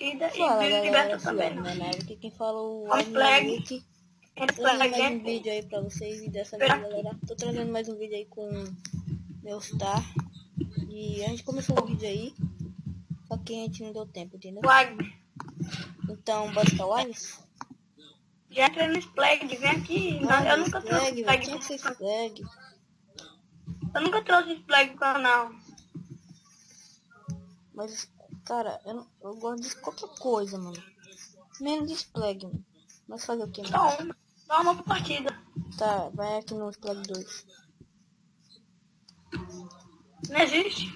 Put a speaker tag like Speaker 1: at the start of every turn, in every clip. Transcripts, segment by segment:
Speaker 1: Fala
Speaker 2: vídeo
Speaker 1: galera,
Speaker 2: liberta
Speaker 1: aqui
Speaker 2: também.
Speaker 1: é Manaus, aqui quem fala o
Speaker 2: On flag.
Speaker 1: Trazendo
Speaker 2: flag
Speaker 1: mais um
Speaker 2: gameplay.
Speaker 1: vídeo aí pra vocês e dessa vez galera, tô trazendo mais um vídeo aí com meu star. E a gente começou o vídeo aí, só que a gente não deu tempo, entendeu?
Speaker 2: Flag.
Speaker 1: Então, bora pra Wise?
Speaker 2: Já entrei no Splag, vem aqui. Não, eu nunca trouxe
Speaker 1: Flag, ser
Speaker 2: pro
Speaker 1: flag.
Speaker 2: Eu nunca trouxe Splag pro canal.
Speaker 1: Mas, cara, eu, não- eu gosto de qualquer coisa, mano. Menos de flag, mano. Mas fazer o que, mano?
Speaker 2: Então, dá uma partida.
Speaker 1: Tá, vai aqui no flag 2.
Speaker 2: Não existe?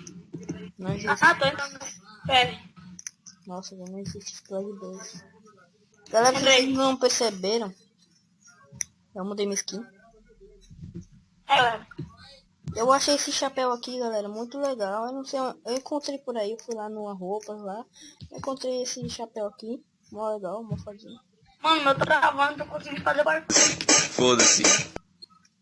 Speaker 1: Não existe.
Speaker 2: Ah, tô entrando. Pera.
Speaker 1: Nossa, não existe flag 2. Galera, vocês não perceberam? Eu mudei minha skin.
Speaker 2: É, galera.
Speaker 1: Eu achei esse chapéu aqui, galera, muito legal. Eu não sei, eu encontrei por aí, eu fui lá numa roupas lá. Encontrei esse chapéu aqui. Mó legal, mó fadinho.
Speaker 2: Mano, eu tô travando, tô conseguindo fazer barulho.
Speaker 3: Foda-se.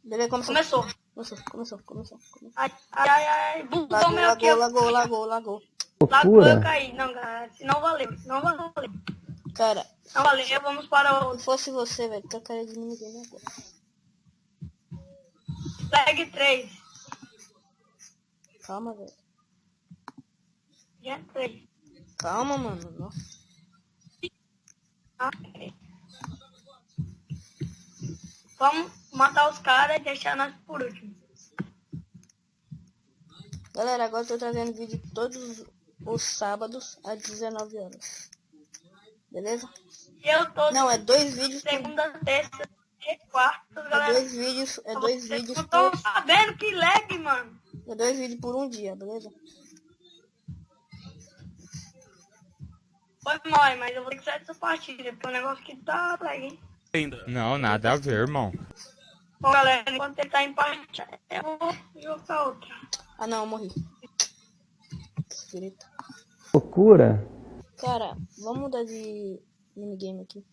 Speaker 1: Beleza, começou.
Speaker 2: Começou.
Speaker 1: Começou, começou, começou. começou.
Speaker 2: Ai, ai, ai. Bugou
Speaker 1: Lagou,
Speaker 2: meu aqui.
Speaker 1: lagou, lagou, lagou, lagou.
Speaker 2: Lagou, eu caí. Não, galera. Se não valeu. Não valeu.
Speaker 1: Cara,
Speaker 2: Não valeu. Vamos para o
Speaker 1: se fosse você, velho, trocaria de ninguém agora.
Speaker 2: Flag 3.
Speaker 1: Calma, velho.
Speaker 2: Já entrei.
Speaker 1: Calma, mano. Nossa.
Speaker 2: Ok. Vamos matar os caras e deixar nós por último.
Speaker 1: Galera, agora eu tô trazendo vídeo todos os sábados às 19 horas. Beleza?
Speaker 2: Eu tô
Speaker 1: Não, é dois vídeos por
Speaker 2: segunda, terça e quarta,
Speaker 1: É
Speaker 2: galera.
Speaker 1: dois vídeos, é dois
Speaker 2: Vocês
Speaker 1: vídeos
Speaker 2: não
Speaker 1: por,
Speaker 2: estão sabendo que lag, mano.
Speaker 1: É dois vídeos por um dia, beleza?
Speaker 2: Foi mal, mas eu vou ter que sair dessa partida, porque o negócio que tá lag, hein.
Speaker 4: Não, nada a ver, irmão.
Speaker 2: Bom, galera, enquanto ele tá em partida, eu vou jogar outra.
Speaker 1: Ah não, eu morri.
Speaker 4: Loucura.
Speaker 1: Cara, vamos mudar de minigame aqui.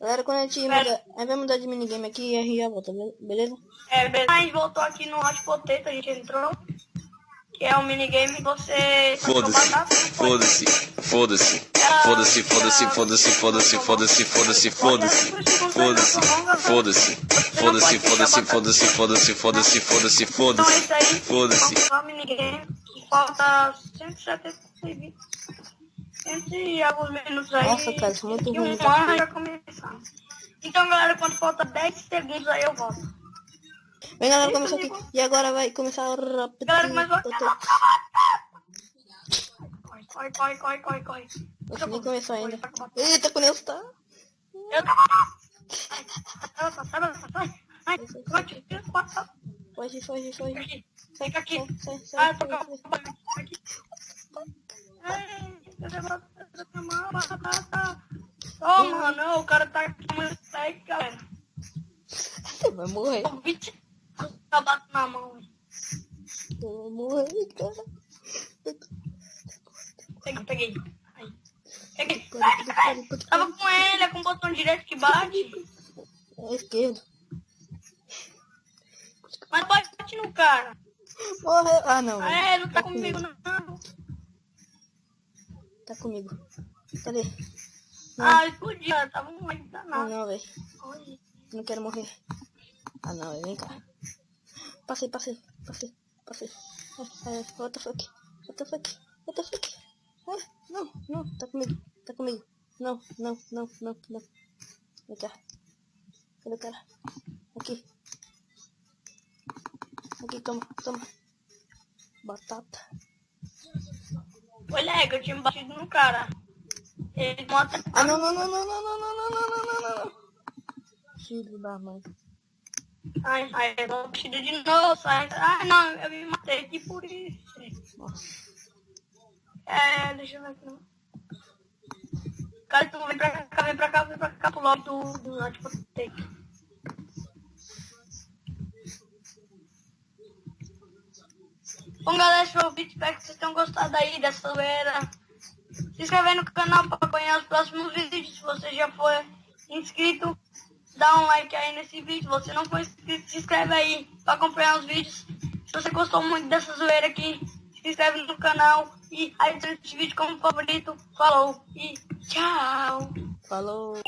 Speaker 1: Galera, quando a gente
Speaker 2: Pera.
Speaker 1: muda, a gente vai mudar de minigame aqui e a gente já volta, be- beleza?
Speaker 2: É, beleza. A gente voltou aqui no Hot Potato, a gente entrou. Que é um minigame que você...
Speaker 3: Foda-se. Foda-se. Foda-se. Foda-se, foda-se, foda-se, foda-se, foda-se, foda-se, foda-se. Foda-se. Foda-se. Foda-se, foda-se, foda-se, foda-se, foda-se, foda-se,
Speaker 2: Então é
Speaker 3: foda-se.
Speaker 2: isso aí.
Speaker 3: Foda-se.
Speaker 2: Vamos jogar o minigame. que Falta 170 100 e alguns minutos aí.
Speaker 1: Nossa, cara, isso é muito
Speaker 2: E
Speaker 1: ruim,
Speaker 2: um
Speaker 1: tá?
Speaker 2: ano já começar. Então, galera, quando falta 10 segundos aí eu volto.
Speaker 1: Vem galera, começou aqui. E agora vai começar o rápido.
Speaker 2: Galera.
Speaker 1: Eu tô-
Speaker 2: Corre, corre, corre, corre, corre.
Speaker 1: Nossa, nem começou ainda.
Speaker 2: Corre, corre.
Speaker 1: Eita, quando eu tá.
Speaker 2: Eu Sai, sai, sai, sai. Ai, tira, passa.
Speaker 1: Foge, foge, foge.
Speaker 2: Sai.
Speaker 1: Sai, sai,
Speaker 2: Ah,
Speaker 1: sai.
Speaker 2: eu tô com
Speaker 1: sai.
Speaker 2: a aqui. Ai, eu devo- eu devo tomar uma batata. Ô, mano, o cara tá aqui muito segue, galera.
Speaker 1: Você vai morrer.
Speaker 2: O bicho tá batendo na mão.
Speaker 1: Eu vou morrer, cara.
Speaker 2: Peguei, peguei. Peguei. Tava com ele, é com o botão direito que bate.
Speaker 1: É esquerdo.
Speaker 2: Mas bate no cara.
Speaker 1: Morreu. Ah, não.
Speaker 2: Ah, é, não tá comigo, não.
Speaker 1: Tá comigo. Cadê?
Speaker 2: Ah, explodiu. cara, Tava aí
Speaker 1: Ah,
Speaker 2: danado.
Speaker 1: não, velho. Não quero morrer. Ah, não, velho. Vem cá. Passei, passei, passei, passei. Ai, ai, what the fuck? What the fuck? What the fuck? Ah, não, não. Tá comigo. Tá comigo. Não, não, não, não, não. Vem cá. Cadê o cara? Aqui. Aqui, toma, toma. Batata.
Speaker 2: Foi lega, eu tinha batido no cara. Ele mata.
Speaker 1: Ah, não, não, não, não, não, não, não, não, não, não, não, não. Filho da mãe.
Speaker 2: Ai, ai, eu dou batida de novo. Sai. Ai, não, eu me matei aqui por isso.
Speaker 1: Nossa.
Speaker 2: É, deixa eu ver aqui. não. Cara, tu vem pra cá, vem pra cá, vem pra cá pro lobby do, do Hot Bom, galera, esse foi o vídeo. Espero que vocês tenham gostado aí dessa zoeira. Se inscreve aí no canal para acompanhar os próximos vídeos. Se você já for inscrito, dá um like aí nesse vídeo. Se você não for inscrito, se inscreve aí para acompanhar os vídeos. Se você gostou muito dessa zoeira aqui, se se inscreve no canal e adiciona esse vídeo como favorito. Falou e tchau.
Speaker 1: Falou.